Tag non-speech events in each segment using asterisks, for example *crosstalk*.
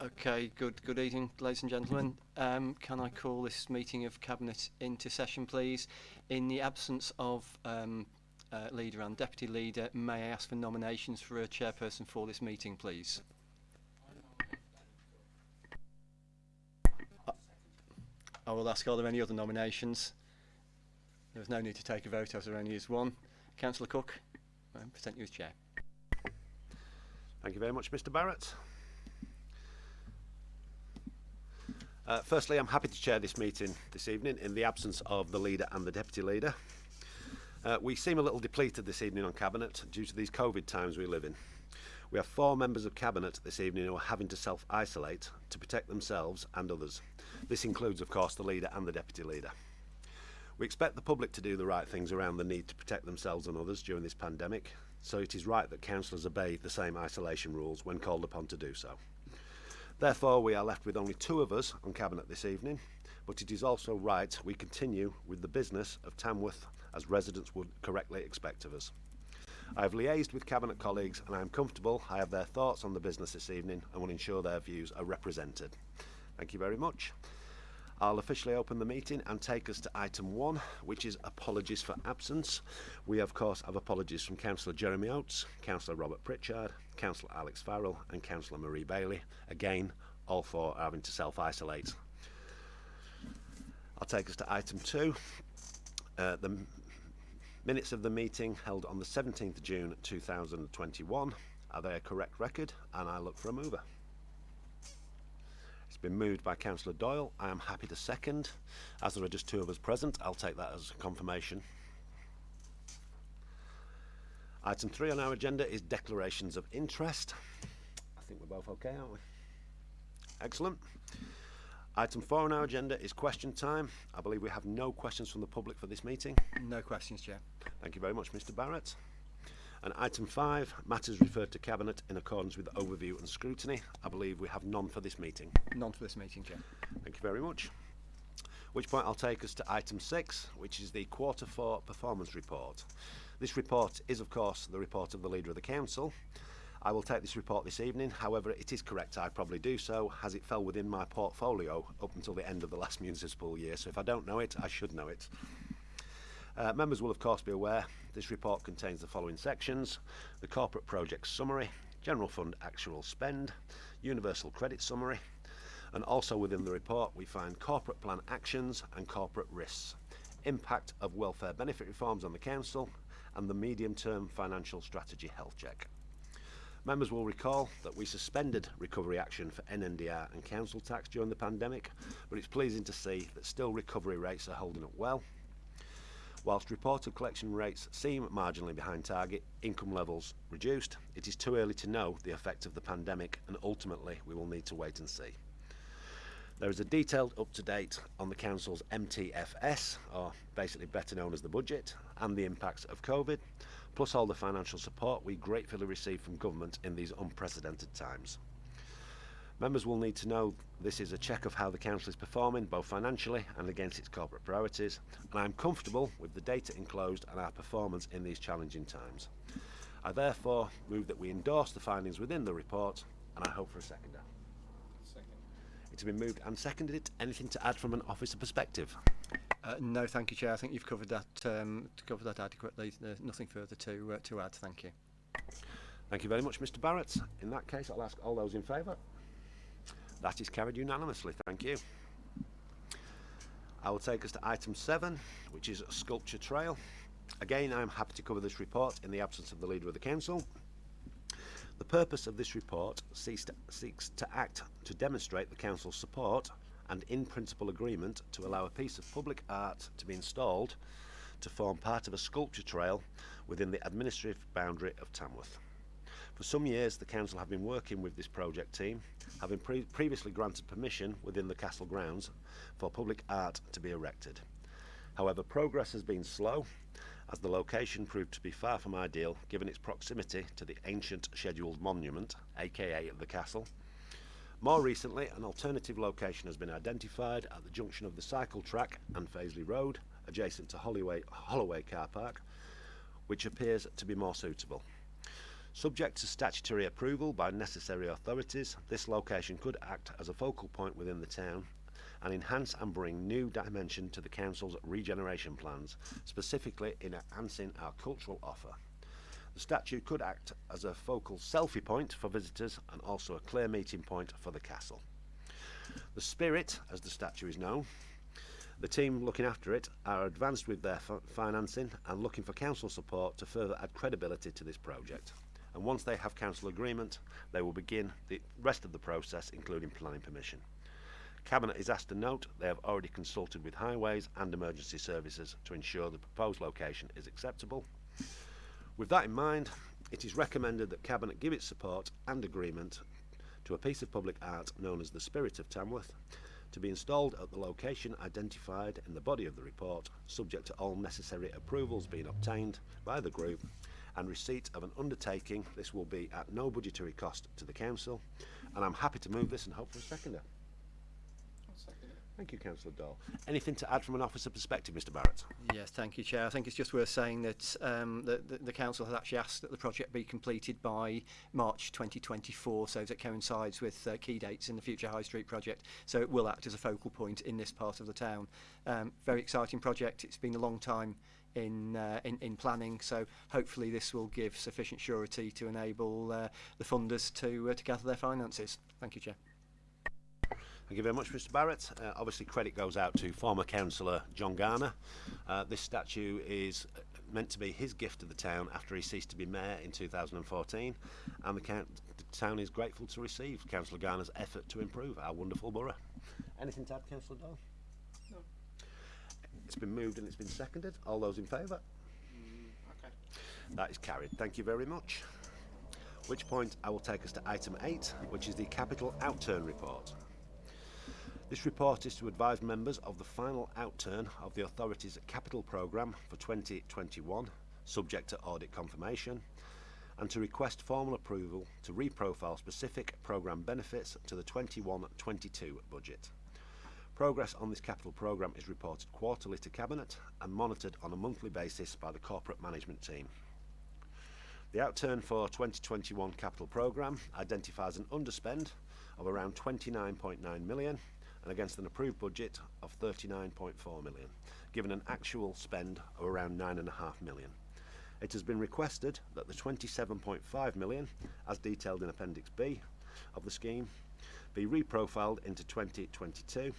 Okay, good good evening, ladies and gentlemen. Um, can I call this meeting of Cabinet into session, please? In the absence of um, uh, Leader and Deputy Leader, may I ask for nominations for a chairperson for this meeting, please? I will ask, are there any other nominations? There is no need to take a vote as there only is one. Councillor Cook, I present you as chair. Thank you very much, Mr Barrett. Uh, firstly, I'm happy to chair this meeting this evening in the absence of the leader and the deputy leader. Uh, we seem a little depleted this evening on Cabinet due to these COVID times we live in. We have four members of Cabinet this evening who are having to self-isolate to protect themselves and others. This includes, of course, the leader and the deputy leader. We expect the public to do the right things around the need to protect themselves and others during this pandemic, so it is right that councillors obey the same isolation rules when called upon to do so. Therefore, we are left with only two of us on Cabinet this evening, but it is also right we continue with the business of Tamworth as residents would correctly expect of us. I have liaised with Cabinet colleagues and I am comfortable I have their thoughts on the business this evening and will ensure their views are represented. Thank you very much. I'll officially open the meeting and take us to item one, which is apologies for absence. We, of course, have apologies from Councillor Jeremy Oates, Councillor Robert Pritchard, Councillor Alex Farrell and Councillor Marie Bailey. Again, all four are having to self-isolate. I'll take us to item two. Uh, the minutes of the meeting held on the 17th of June 2021. Are they a correct record? And I look for a mover. It's been moved by Councillor Doyle. I am happy to second. As there are just two of us present, I'll take that as confirmation. Item three on our agenda is declarations of interest. I think we're both okay, aren't we? Excellent. Item four on our agenda is question time. I believe we have no questions from the public for this meeting. No questions, Chair. Thank you very much, Mr Barrett. And item five, matters referred to Cabinet in accordance with overview and scrutiny. I believe we have none for this meeting. None for this meeting, Chair. Thank you very much. Which point I'll take us to item six, which is the quarter four performance report. This report is, of course, the report of the Leader of the Council. I will take this report this evening, however, it is correct I probably do so, as it fell within my portfolio up until the end of the last *laughs* municipal year, so if I don't know it, I should know it. Uh, members will of course be aware this report contains the following sections. The corporate project summary general fund actual spend universal credit summary and also within the report we find corporate plan actions and corporate risks impact of welfare benefit reforms on the council and the medium term financial strategy health check. Members will recall that we suspended recovery action for NNDR and council tax during the pandemic, but it's pleasing to see that still recovery rates are holding up well Whilst reported collection rates seem marginally behind target, income levels reduced, it is too early to know the effect of the pandemic and ultimately we will need to wait and see. There is a detailed up-to-date on the Council's MTFS, or basically better known as the budget, and the impacts of COVID, plus all the financial support we gratefully receive from government in these unprecedented times. Members will need to know this is a check of how the Council is performing, both financially and against its corporate priorities, and I am comfortable with the data enclosed and our performance in these challenging times. I therefore move that we endorse the findings within the report, and I hope for a seconder. Second. It's been moved and seconded. Anything to add from an officer perspective? Uh, no, thank you, Chair. I think you've covered that um, covered that adequately. There's nothing further to uh, to add. Thank you. Thank you very much, Mr Barrett. In that case, I'll ask all those in favour. That is carried unanimously. Thank you. I will take us to item 7, which is a Sculpture Trail. Again, I am happy to cover this report in the absence of the Leader of the Council. The purpose of this report seeks to, seeks to act to demonstrate the Council's support and in-principle agreement to allow a piece of public art to be installed to form part of a sculpture trail within the administrative boundary of Tamworth. For some years, the Council have been working with this project team, having pre previously granted permission within the castle grounds for public art to be erected. However, progress has been slow, as the location proved to be far from ideal given its proximity to the ancient scheduled monument, aka the castle. More recently, an alternative location has been identified at the junction of the cycle track and Fazeley Road, adjacent to Holloway, Holloway car park, which appears to be more suitable. Subject to statutory approval by necessary authorities, this location could act as a focal point within the town and enhance and bring new dimension to the council's regeneration plans, specifically in enhancing our cultural offer. The statue could act as a focal selfie point for visitors and also a clear meeting point for the castle. The Spirit, as the statue is known, the team looking after it are advanced with their financing and looking for council support to further add credibility to this project. And once they have council agreement, they will begin the rest of the process, including planning permission. Cabinet is asked to note they have already consulted with highways and emergency services to ensure the proposed location is acceptable. With that in mind, it is recommended that Cabinet give its support and agreement to a piece of public art known as the Spirit of Tamworth to be installed at the location identified in the body of the report, subject to all necessary approvals being obtained by the group and receipt of an undertaking. This will be at no budgetary cost to the council, and I'm happy to move this and hope for a seconder. Thank you, Councillor Doyle. Anything to add from an officer perspective, Mr Barrett? Yes, thank you, Chair. I think it's just worth saying that um, the, the, the Council has actually asked that the project be completed by March 2024, so that coincides with uh, key dates in the future High Street project. So it will act as a focal point in this part of the town. Um, very exciting project. It's been a long time in, uh, in, in planning, so hopefully this will give sufficient surety to enable uh, the funders to, uh, to gather their finances. Thank you, Chair. Thank you very much, Mr Barrett. Uh, obviously, credit goes out to former councillor John Garner. Uh, this statue is meant to be his gift to the town after he ceased to be mayor in 2014, and the, count, the town is grateful to receive Councillor Garner's effort to improve our wonderful borough. Anything to add, Councillor Doyle? It's been moved and it's been seconded. All those in favour? That is carried. Thank you very much. Which point I will take us to item 8, which is the capital outturn report. This report is to advise members of the final outturn of the authority's capital programme for 2021, subject to audit confirmation, and to request formal approval to reprofile specific programme benefits to the 21-22 budget. Progress on this capital programme is reported quarterly to Cabinet and monitored on a monthly basis by the corporate management team. The outturn for 2021 capital programme identifies an underspend of around 29.9 million and against an approved budget of 39.4 million, given an actual spend of around 9.5 million. It has been requested that the 27.5 million, as detailed in Appendix B of the scheme, be reprofiled into 2022.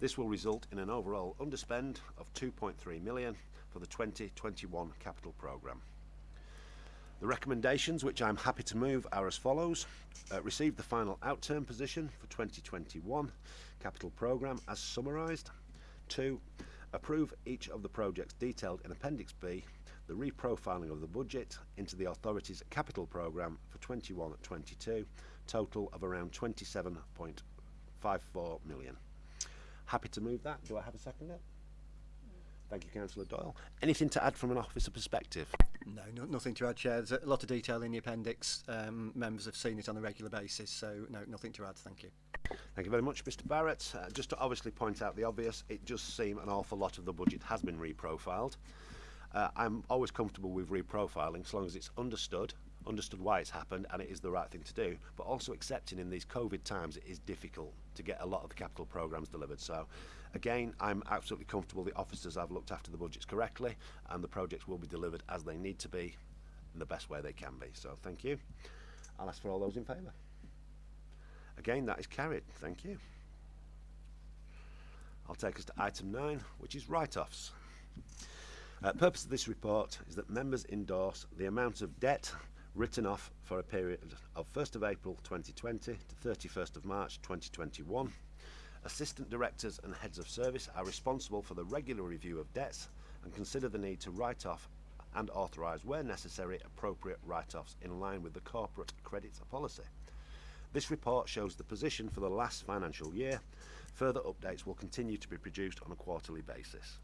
This will result in an overall underspend of 2.3 million for the 2021 capital programme. The recommendations, which I'm happy to move, are as follows. Uh, receive the final outturn position for 2021 capital programme as summarised. Two, approve each of the projects detailed in Appendix B, the reprofiling of the budget into the authority's capital programme for 21-22, total of around 27.54 million. Happy to move that. Do I have a second? seconder? Thank you, Councillor Doyle. Anything to add from an officer perspective? No, no, nothing to add, Chair. There's a lot of detail in the appendix. Um, members have seen it on a regular basis, so no, nothing to add. Thank you. Thank you very much, Mr Barrett. Uh, just to obviously point out the obvious, it does seem an awful lot of the budget has been reprofiled. Uh, I'm always comfortable with reprofiling as long as it's understood, understood why it's happened and it is the right thing to do, but also accepting in these COVID times it is difficult to get a lot of the capital programmes delivered. So again, I'm absolutely comfortable the officers have looked after the budgets correctly and the projects will be delivered as they need to be in the best way they can be. So thank you. I'll ask for all those in favour. Again, that is carried. Thank you. I'll take us to item 9, which is write-offs. Uh, purpose of this report is that members endorse the amount of debt written off for a period of 1st of April 2020 to 31st of March 2021. Assistant directors and heads of service are responsible for the regular review of debts and consider the need to write off and authorise where necessary appropriate write-offs in line with the corporate credit policy. This report shows the position for the last financial year. Further updates will continue to be produced on a quarterly basis.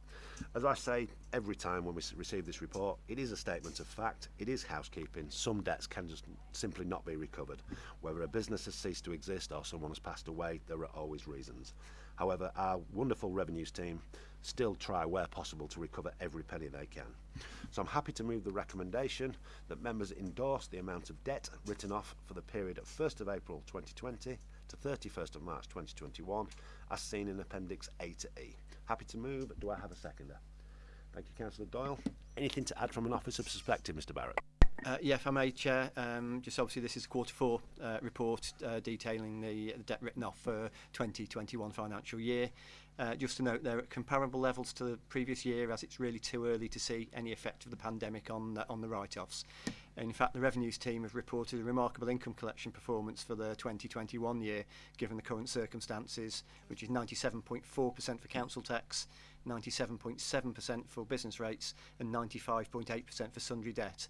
As I say every time when we receive this report, it is a statement of fact, it is housekeeping. Some debts can just simply not be recovered. Whether a business has ceased to exist or someone has passed away, there are always reasons. However, our wonderful revenues team still try where possible to recover every penny they can. So I'm happy to move the recommendation that members endorse the amount of debt written off for the period of 1st of April 2020 to 31st of March 2021 as seen in Appendix A to E. Happy to move. Do I have a seconder? Thank you, Councillor Doyle. Anything to add from an officer's perspective, Mr Barrett? Uh, yeah, if I may, Chair, um, just obviously this is quarter four uh, report uh, detailing the, the debt written off for 2021 financial year. Uh, just to note, they're at comparable levels to the previous year, as it's really too early to see any effect of the pandemic on the, on the write-offs. In fact, the revenues team have reported a remarkable income collection performance for the 2021 year, given the current circumstances, which is 97.4% for council tax, 97.7% for business rates, and 95.8% for sundry debt.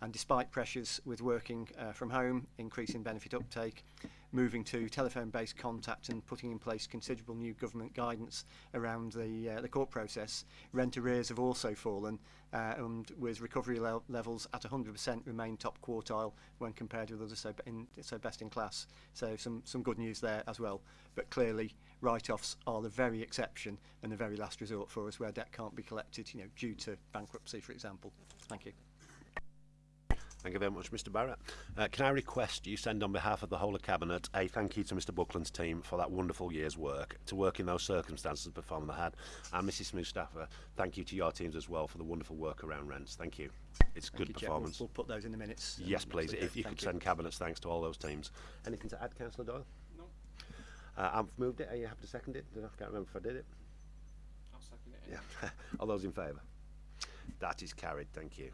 And despite pressures with working uh, from home, increasing benefit uptake, moving to telephone-based contact and putting in place considerable new government guidance around the, uh, the court process, rent arrears have also fallen uh, and with recovery le levels at 100% remain top quartile when compared with others so, in, so best in class. So some, some good news there as well. But clearly write-offs are the very exception and the very last resort for us where debt can't be collected you know, due to bankruptcy, for example. Thank you. Thank you very much, Mr Barrett. Uh, can I request you send on behalf of the whole of Cabinet a thank you to Mr Buckland's team for that wonderful year's work, to work in those circumstances and perform they had. And Mrs Mustafa, thank you to your teams as well for the wonderful work around rents. Thank you. It's Thank good you, performance. We'll, we'll put those in the minutes. um, Yes, please. If you thank could send Cabinet's thanks to all those teams. Anything to add, Councillor Doyle? No, Uh, I've moved it. Are you happy to second it? I can't remember if I did it. I'll second it. Yeah. *laughs* All those in favour? That is carried, thank you.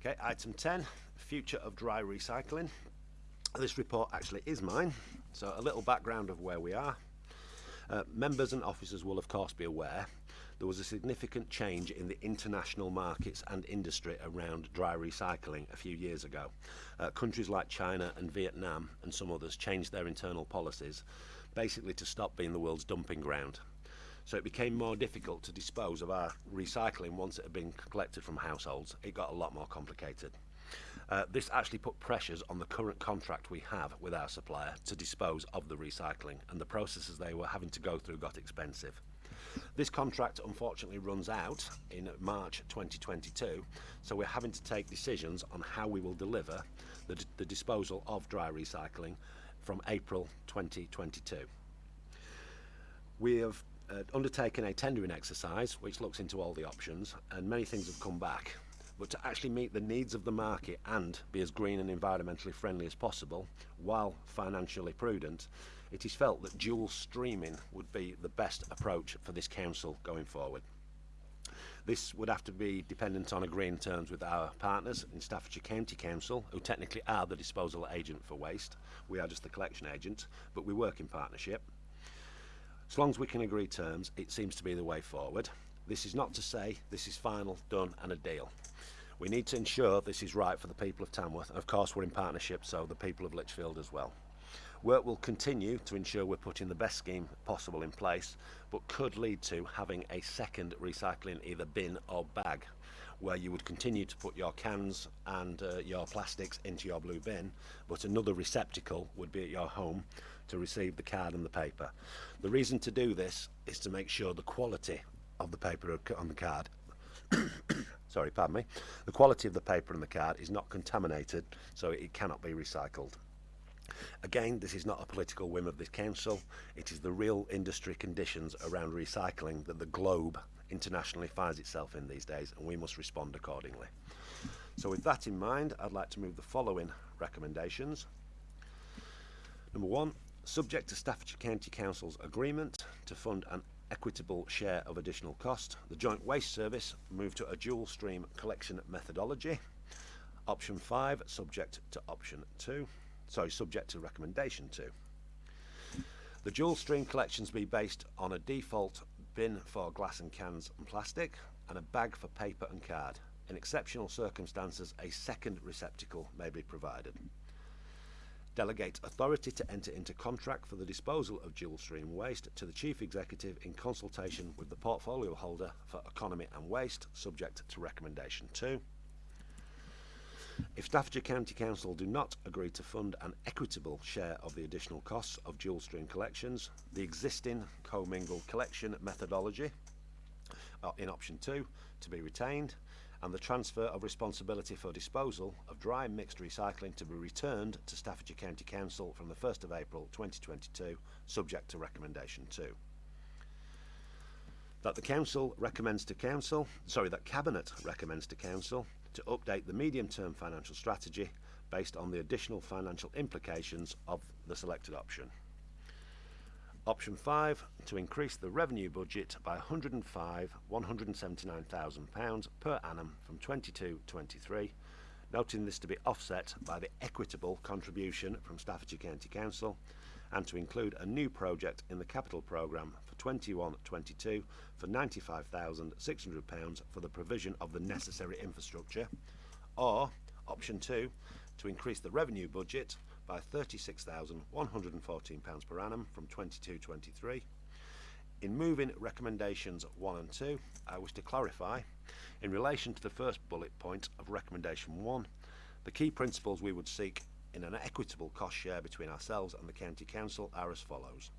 Okay, item 10, future of dry recycling. This report actually is mine, so a little background of where we are. Uh, members and officers will of course be aware there was a significant change in the international markets and industry around dry recycling a few years ago. Uh, countries like China and Vietnam and some others changed their internal policies basically to stop being the world's dumping ground. So it became more difficult to dispose of our recycling once it had been collected from households. It got a lot more complicated. Uh, this actually put pressures on the current contract we have with our supplier to dispose of the recycling and the processes they were having to go through got expensive. This contract unfortunately runs out in March 2022 so we're having to take decisions on how we will deliver the, the disposal of dry recycling from April 2022. We have uh, undertaken a tendering exercise which looks into all the options and many things have come back. But to actually meet the needs of the market and be as green and environmentally friendly as possible while financially prudent, it is felt that dual streaming would be the best approach for this council going forward. This would have to be dependent on agreeing terms with our partners in Staffordshire County Council, who technically are the disposal agent for waste. We are just the collection agent, but we work in partnership. As long as we can agree terms, it seems to be the way forward. This is not to say this is final, done and a deal. We need to ensure this is right for the people of Tamworth. Of course, we're in partnership, so the people of Lichfield as well. Work will continue to ensure we're putting the best scheme possible in place, but could lead to having a second recycling either bin or bag, where you would continue to put your cans and uh, your plastics into your blue bin, but another receptacle would be at your home to receive the card and the paper. The reason to do this is to make sure the quality of the paper on the card *coughs* sorry, pardon me, the quality of the paper and the card is not contaminated, so it cannot be recycled. Again, this is not a political whim of this council, it is the real industry conditions around recycling that the globe internationally finds itself in these days, and we must respond accordingly. So with that in mind, I'd like to move the following recommendations. Number one, subject to Staffordshire County Council's agreement to fund an equitable share of additional cost, the Joint Waste Service moved to a dual stream collection methodology. Option 5, subject to option 2, sorry, subject to recommendation 2. The dual stream collections be based on a default bin for glass and cans and plastic and a bag for paper and card. In exceptional circumstances, a second receptacle may be provided. Delegate authority to enter into contract for the disposal of dual stream waste to the Chief Executive in consultation with the portfolio holder for economy and waste, subject to recommendation 2. If Staffordshire County Council do not agree to fund an equitable share of the additional costs of dual stream collections, the existing commingled collection methodology uh, in option 2 to be retained and the transfer of responsibility for disposal of dry mixed recycling to be returned to Staffordshire County Council from the 1st of April 2022 subject to recommendation 2 that the council recommends to council sorry that cabinet recommends to council to update the medium term financial strategy based on the additional financial implications of the selected option option 5 to increase the revenue budget by 105 179,000 pounds per annum from 22 23 noting this to be offset by the equitable contribution from Staffordshire County Council and to include a new project in the capital programme for 21-22 for £95,600 for the provision of the necessary infrastructure, or option 2, to increase the revenue budget by £36,114 per annum from 22-23. In moving recommendations 1 and 2, I wish to clarify, in relation to the first bullet point of recommendation 1, the key principles we would seek in an equitable cost share between ourselves and the County Council are as follows.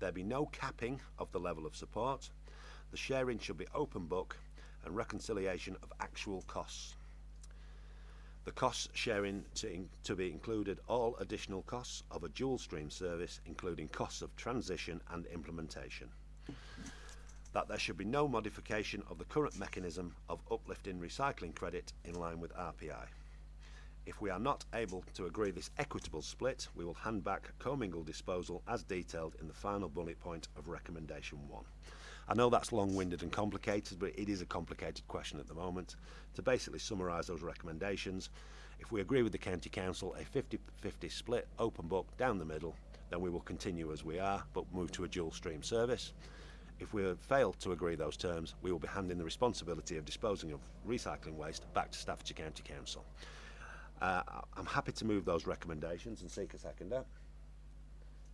There be no capping of the level of support, the sharing should be open book and reconciliation of actual costs. The costs sharing to, to be included all additional costs of a dual stream service including costs of transition and implementation. That there should be no modification of the current mechanism of uplifting recycling credit in line with RPI. If we are not able to agree this equitable split, we will hand back commingled disposal as detailed in the final bullet point of recommendation 1. I know that's long-winded and complicated, but it is a complicated question at the moment. To basically summarise those recommendations, if we agree with the County Council, a 50-50 split, open book, down the middle, then we will continue as we are, but move to a dual stream service. If we fail to agree those terms, we will be handing the responsibility of disposing of recycling waste back to Staffordshire County Council. Uh, I'm happy to move those recommendations and seek a seconder.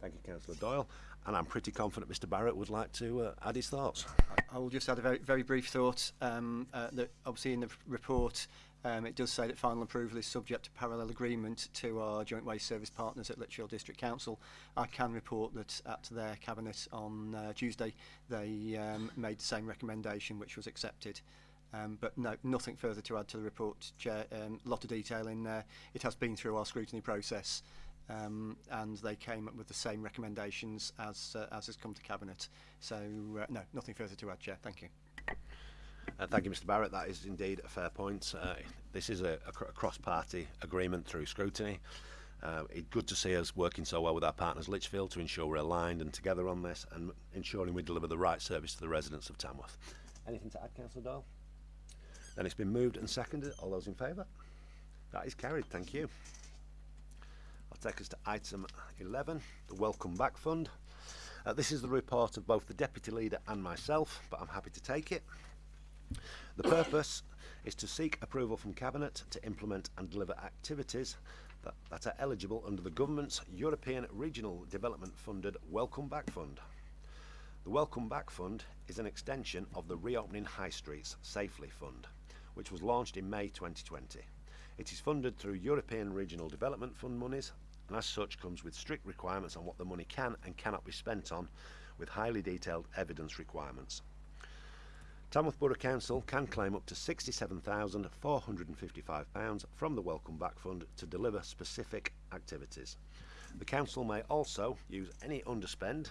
Thank you, Councillor Doyle. and I'm pretty confident Mr Barrett would like to uh, add his thoughts. I, I will just add a very, very brief thought um, uh, that obviously in the report um, it does say that final approval is subject to parallel agreement to our joint waste service partners at Litchfield District Council. I can report that at their cabinet on uh, Tuesday they um, made the same recommendation which was accepted. Um, but no, nothing further to add to the report, Chair. A um, lot of detail in there. It has been through our scrutiny process. Um, and they came up with the same recommendations as, uh, as has come to Cabinet. So, uh, no, nothing further to add, Chair. Thank you. Uh, thank you, Mr Barrett. That is indeed a fair point. Uh, this is a, a, cr a cross-party agreement through scrutiny. Uh, it's good to see us working so well with our partners Lichfield to ensure we're aligned and together on this and ensuring we deliver the right service to the residents of Tamworth. Anything to add, Councillor Doyle? Then it's been moved and seconded. All those in favour? That is carried. Thank you. I'll take us to item 11, the Welcome Back Fund. Uh, this is the report of both the Deputy Leader and myself, but I'm happy to take it. The purpose is to seek approval from Cabinet to implement and deliver activities that, that are eligible under the Government's European Regional Development Funded Welcome Back Fund. The Welcome Back Fund is an extension of the Reopening High Streets Safely Fund which was launched in May 2020. It is funded through European Regional Development Fund monies and as such comes with strict requirements on what the money can and cannot be spent on with highly detailed evidence requirements. Tamworth Borough Council can claim up to £67,455 from the Welcome Back Fund to deliver specific activities. The Council may also use any underspend,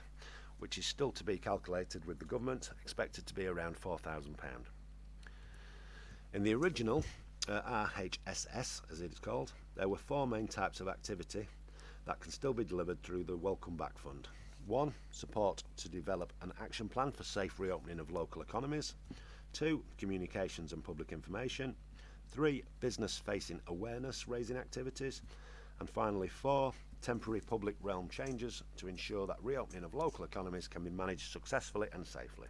which is still to be calculated with the Government, expected to be around £4,000. In the original uh, RHSS, as it is called, there were four main types of activity that can still be delivered through the Welcome Back Fund. One, support to develop an action plan for safe reopening of local economies. Two, communications and public information. Three, business facing awareness raising activities. And finally, four, temporary public realm changes to ensure that reopening of local economies can be managed successfully and safely.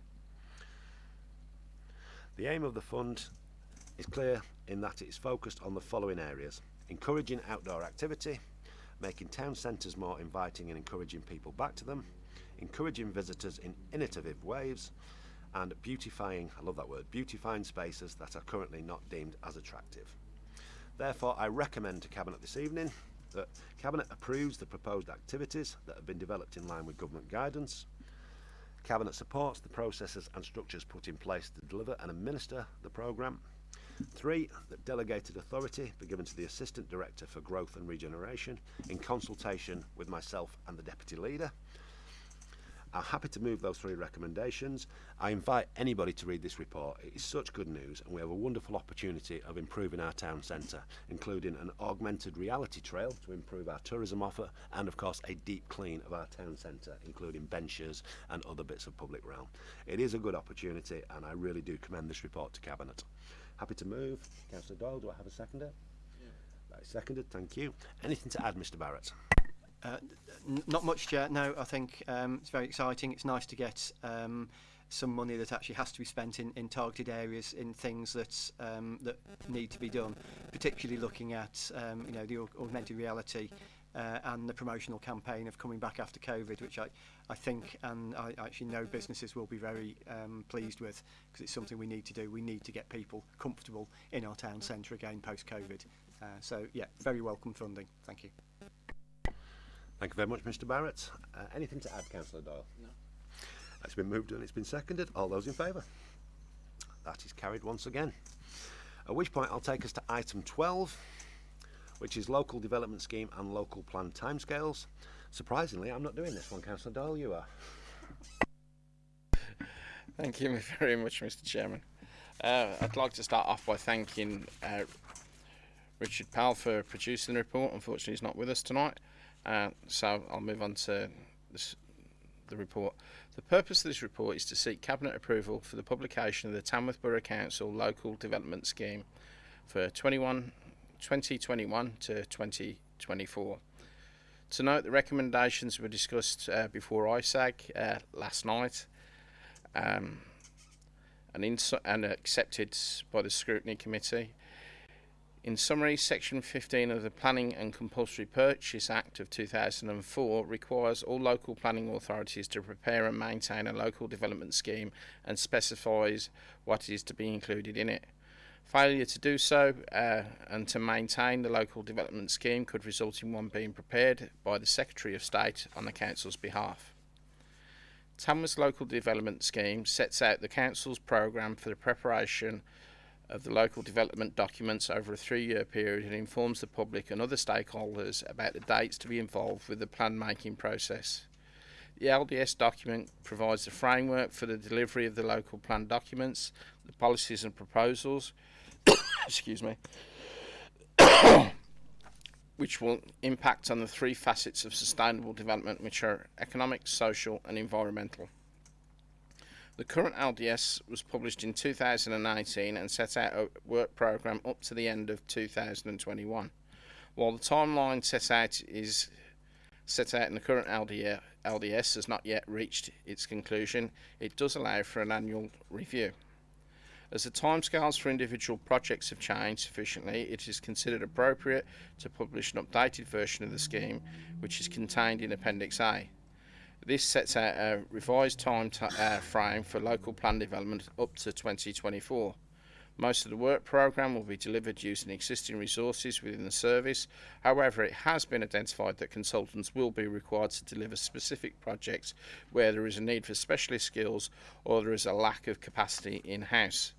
The aim of the fund is clear in that it is focused on the following areas. Encouraging outdoor activity, making town centres more inviting and encouraging people back to them, encouraging visitors in innovative ways, and beautifying, I love that word, beautifying spaces that are currently not deemed as attractive. Therefore, I recommend to Cabinet this evening that Cabinet approves the proposed activities that have been developed in line with government guidance. Cabinet supports the processes and structures put in place to deliver and administer the programme. Three, that delegated authority be given to the Assistant Director for Growth and Regeneration in consultation with myself and the Deputy Leader. I'm happy to move those three recommendations. I invite anybody to read this report. It is such good news and we have a wonderful opportunity of improving our town centre, including an augmented reality trail to improve our tourism offer and of course a deep clean of our town centre, including benches and other bits of public realm. It is a good opportunity and I really do commend this report to Cabinet. Happy to move. Councillor Doyle, do I have a seconder? Yeah. That is seconded, thank you. Anything to add, Mr Barrett? Uh, not much, Chair. No, I think um, it's very exciting. It's nice to get um, some money that actually has to be spent in, in targeted areas in things that um, that need to be done, particularly looking at um, you know the aug augmented reality uh, and the promotional campaign of coming back after COVID, which I, I think and I actually know businesses will be very um, pleased with because it's something we need to do. We need to get people comfortable in our town centre again post-COVID. Uh, so, yeah, very welcome funding. Thank you. Thank you very much, Mr Barrett. Uh, anything to add, Councillor Doyle? No. It's been moved and it's been seconded. All those in favour? That is carried once again. At which point I'll take us to item 12. Which is local development scheme and local plan timescales. Surprisingly, I'm not doing this one, Councillor Doyle, you are. Thank you *laughs* very much, Mr. Chairman. Uh, I'd like to start off by thanking uh, Richard Powell for producing the report. Unfortunately, he's not with us tonight, uh, so I'll move on to this, the report. The purpose of this report is to seek Cabinet approval for the publication of the Tamworth Borough Council Local Development Scheme for 21, 2021 to 2024. To note, the recommendations were discussed uh, before ISAG uh, last night um, and, and accepted by the Scrutiny Committee. In summary, Section 15 of the Planning and Compulsory Purchase Act of 2004 requires all local planning authorities to prepare and maintain a local development scheme and specifies what is to be included in it. Failure to do so uh, and to maintain the local development scheme could result in one being prepared by the Secretary of State on the Council's behalf. Tamworth's local development scheme sets out the Council's programme for the preparation of the local development documents over a three-year period and informs the public and other stakeholders about the dates to be involved with the plan making process. The LDS document provides the framework for the delivery of the local plan documents, the policies and proposals, excuse me, *coughs* which will impact on the three facets of sustainable development, which are economic, social, and environmental. The current LDS was published in 2018 and set out a work programme up to the end of 2021. While the timeline set out is set out in the current LDS, LDS has not yet reached its conclusion, it does allow for an annual review. As the timescales for individual projects have changed sufficiently, it is considered appropriate to publish an updated version of the scheme, which is contained in Appendix A. This sets out a revised time uh, frame for local plan development up to 2024. Most of the work programme will be delivered using existing resources within the service. However, it has been identified that consultants will be required to deliver specific projects where there is a need for specialist skills or there is a lack of capacity in-house.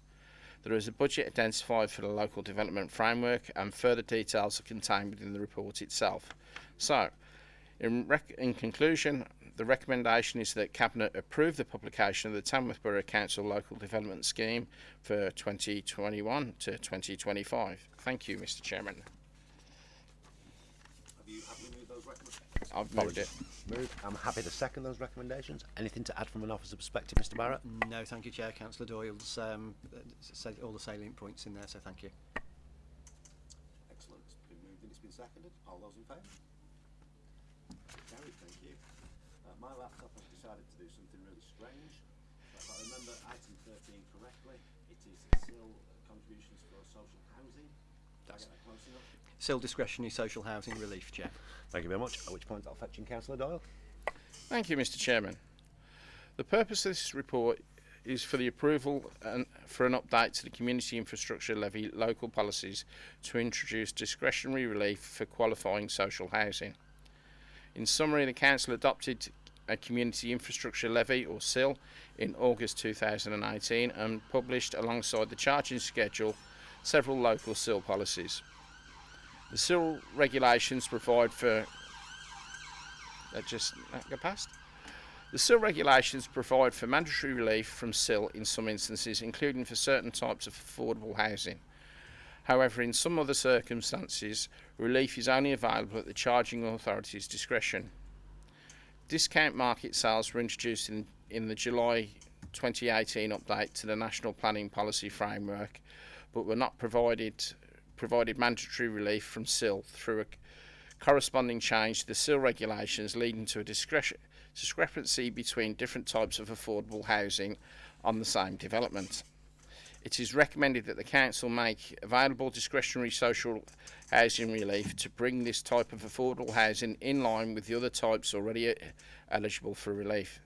There is a budget identified for the local development framework and further details are contained within the report itself. So, in, in conclusion, the recommendation is that Cabinet approve the publication of the Tamworth Borough Council Local Development Scheme for 2021 to 2025. Thank you, Mr Chairman. Have you those recommendations? I've moved it. Moved. I'm happy to second those recommendations. Anything to add from an officer perspective, Mr Barrett? No, thank you, Chair. Councillor Doyle's um, uh, said all the salient points in there, so thank you. Excellent. It's been moved and it's been seconded. All those in favour? Carried, thank you. Uh, my laptop has decided to do something really strange. If I remember item 13 correctly, it is still contributions for social housing. Did I get that close enough? Still discretionary social housing relief, Chair. Thank you very much. At which point I'll fetch in Councillor Doyle. Thank you, Mr Chairman. The purpose of this report is for the approval and for an update to the community infrastructure levy local policies to introduce discretionary relief for qualifying social housing. In summary, the council adopted a community infrastructure levy or CIL in August 2018 and published alongside the charging schedule several local CIL policies. The CIL regulations provide for that just that go past. The CIL regulations provide for mandatory relief from CIL in some instances, including for certain types of affordable housing. However, in some other circumstances, relief is only available at the charging authority's discretion. Discount market sales were introduced in, in the July 2018 update to the National Planning Policy Framework, but were not provided provided mandatory relief from CIL through a corresponding change to the CIL regulations, leading to a discrepancy between different types of affordable housing on the same development. It is recommended that the council make available discretionary social housing relief to bring this type of affordable housing in line with the other types already eligible for relief.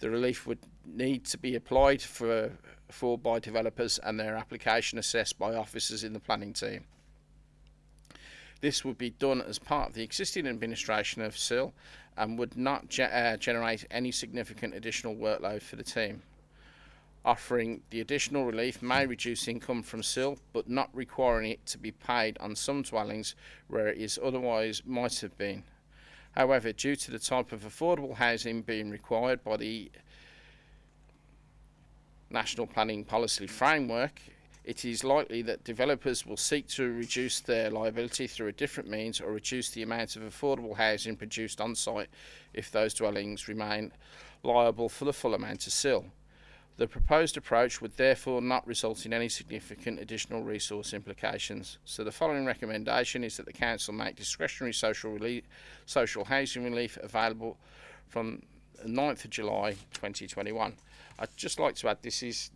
The relief would need to be applied for, for by developers and their application assessed by officers in the planning team. This would be done as part of the existing administration of CIL and would not ge uh, generate any significant additional workload for the team. Offering the additional relief may reduce income from CIL, but not requiring it to be paid on some dwellings where it is otherwise might have been. However, due to the type of affordable housing being required by the National Planning Policy Framework, it is likely that developers will seek to reduce their liability through a different means or reduce the amount of affordable housing produced on site if those dwellings remain liable for the full amount of CIL. The proposed approach would therefore not result in any significant additional resource implications. So the following recommendation is that the Council make discretionary social, relief, social housing relief available from 9th of July 2021. I'd just like to add this is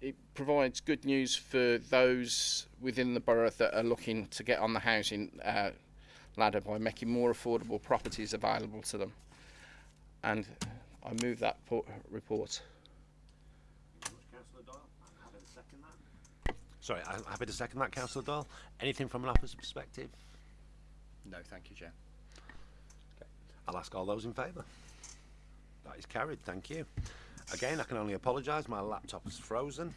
it provides good news for those within the borough that are looking to get on the housing uh, ladder by making more affordable properties available to them. And I move that report. Sorry, I'm happy to second that, Councillor Doyle. Anything from an officer's perspective? No, thank you, Chair. Okay. I'll ask all those in favour. That is carried, thank you. Again, I can only apologise, my laptop is frozen.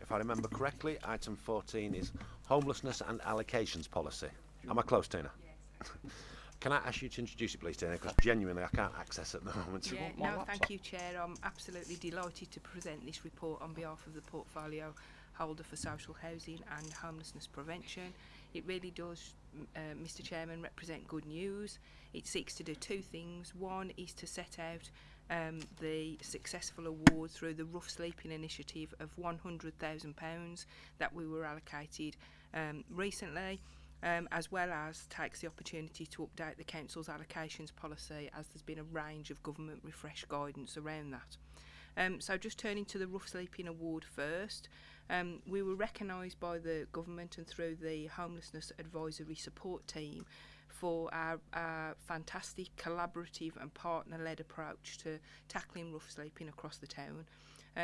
If I remember correctly, item 14 is homelessness and allocations policy. Am I close, Tina? Yes. *laughs* Can I ask you to introduce it, please, Tina? Because genuinely, I can't access it at the moment. Yeah, no, thank you, Chair. I'm absolutely delighted to present this report on behalf of the portfolio holder for social housing and homelessness prevention. It really does, uh, Mr Chairman, represent good news. It seeks to do two things. One is to set out um, the successful award through the Rough Sleeping Initiative of £100,000 that we were allocated um, recently. Um, as well as takes the opportunity to update the Council's allocations policy as there's been a range of government refresh guidance around that. Um, so just turning to the Rough Sleeping Award first, Um, we were recognised by the government and through the Homelessness Advisory Support Team for our, our fantastic collaborative and partner-led approach to tackling rough sleeping across the town.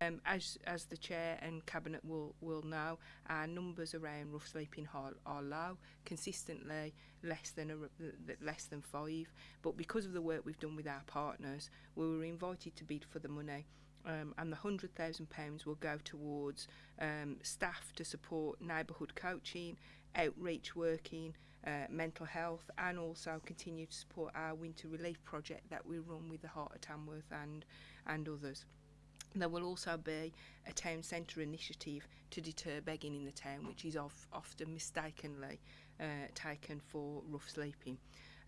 Um, as, as the Chair and Cabinet will, will know, our numbers around rough sleeping are, are low, consistently less than, a, less than five. But because of the work we've done with our partners, we were invited to bid for the money um, and the £100,000 will go towards um, staff to support neighbourhood coaching, outreach working, uh, mental health and also continue to support our winter relief project that we run with the Heart of Tamworth and, and others. There will also be a town centre initiative to deter begging in the town, which is of, often mistakenly uh, taken for rough sleeping.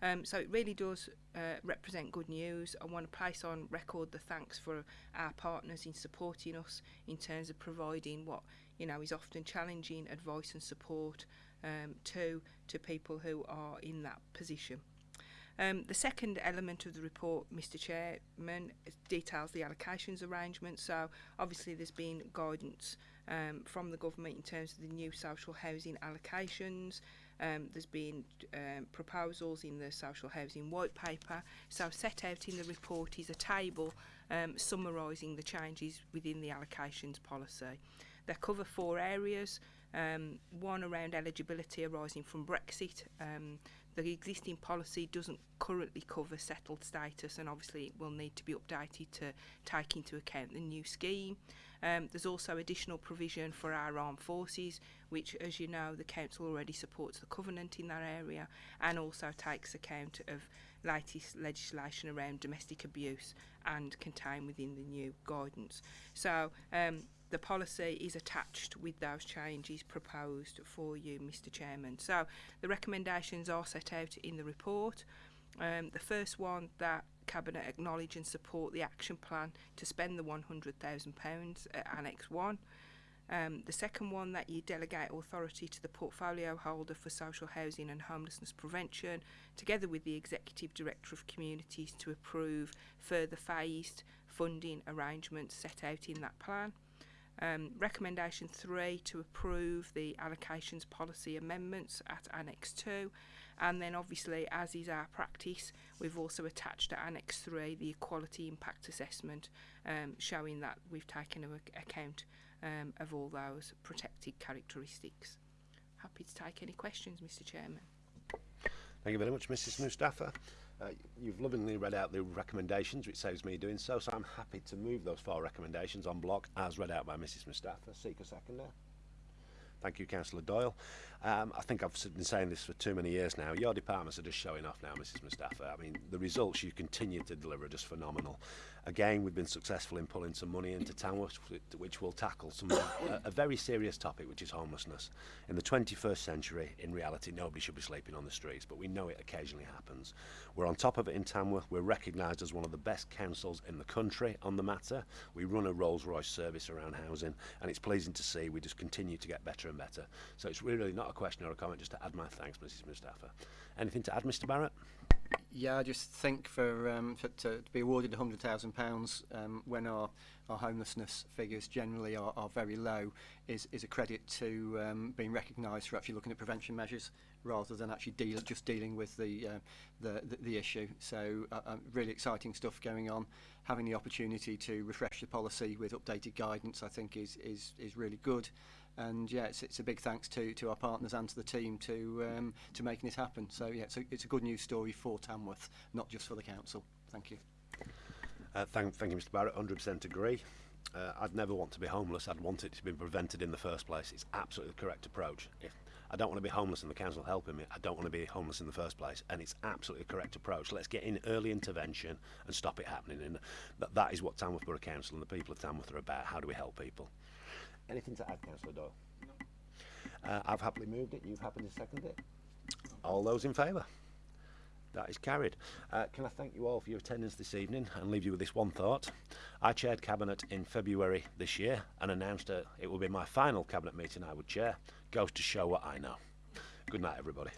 Um, so it really does uh, represent good news. I want to place on record the thanks for our partners in supporting us in terms of providing what you know is often challenging advice and support um, to, to people who are in that position. Um, the second element of the report, Mr Chairman, details the allocations arrangement. So obviously there's been guidance um, from the government in terms of the new social housing allocations. Um, there's been um, proposals in the social housing white paper. So set out in the report is a table um, summarising the changes within the allocations policy. They cover four areas, um, one around eligibility arising from Brexit, um, The existing policy doesn't currently cover settled status and obviously it will need to be updated to take into account the new scheme. Um, there's also additional provision for our armed forces, which, as you know, the Council already supports the Covenant in that area and also takes account of latest legislation around domestic abuse and contained within the new guidance. So um, the policy is attached with those changes proposed for you, Mr Chairman. So the recommendations are set out in the report. Um, the first one that Cabinet acknowledge and support the action plan to spend the £100,000 at Annex 1. Um, the second one that you delegate authority to the portfolio holder for social housing and homelessness prevention, together with the Executive Director of Communities to approve further phased funding arrangements set out in that plan. Um, recommendation 3 to approve the allocations policy amendments at Annex 2 and then obviously as is our practice we've also attached to Annex 3 the equality impact assessment um, showing that we've taken account um, of all those protected characteristics. Happy to take any questions Mr Chairman. Thank you very much, Mrs Mustafa. Uh, you've lovingly read out the recommendations, which saves me doing so, so I'm happy to move those four recommendations on block as read out by Mrs Mustafa. Seek a seconder. Thank you, Councillor Doyle. Um, I think I've been saying this for too many years now. Your departments are just showing off now, Mrs Mustafa. I mean, the results you continue to deliver are just phenomenal. Again, we've been successful in pulling some money into Tamworth, which will tackle some *coughs* a, a very serious topic, which is homelessness. In the 21st century, in reality, nobody should be sleeping on the streets, but we know it occasionally happens. We're on top of it in Tamworth. We're recognised as one of the best councils in the country on the matter. We run a Rolls-Royce service around housing, and it's pleasing to see we just continue to get better and better. So it's really not a question or a comment, just to add my thanks, Mrs Mustafa. Anything to add, Mr Barrett? Yeah, I just think for, um, for to, to be awarded £100,000 um, when our, our homelessness figures generally are, are very low is, is a credit to um, being recognised for actually looking at prevention measures rather than actually deal, just dealing with the, uh, the, the, the issue. So uh, uh, really exciting stuff going on. Having the opportunity to refresh the policy with updated guidance I think is, is, is really good and yeah, it's, it's a big thanks to, to our partners and to the team to um, to making it happen. So yeah, it's a, it's a good news story for Tamworth, not just for the council. Thank you. Uh, thank, thank you, Mr Barrett. 100% agree. Uh, I'd never want to be homeless. I'd want it to be prevented in the first place. It's absolutely the correct approach. If I don't want to be homeless and the council helping me, I don't want to be homeless in the first place. And it's absolutely the correct approach. Let's get in early intervention and stop it happening. And that, that is what Tamworth Borough Council and the people of Tamworth are about. How do we help people? Anything to add, Councillor Doyle? No. Uh, I've happily moved it. You've happily seconded it. All those in favour? That is carried. Uh, can I thank you all for your attendance this evening and leave you with this one thought? I chaired Cabinet in February this year and announced that it will be my final Cabinet meeting I would chair. Goes to show what I know. Good night, everybody.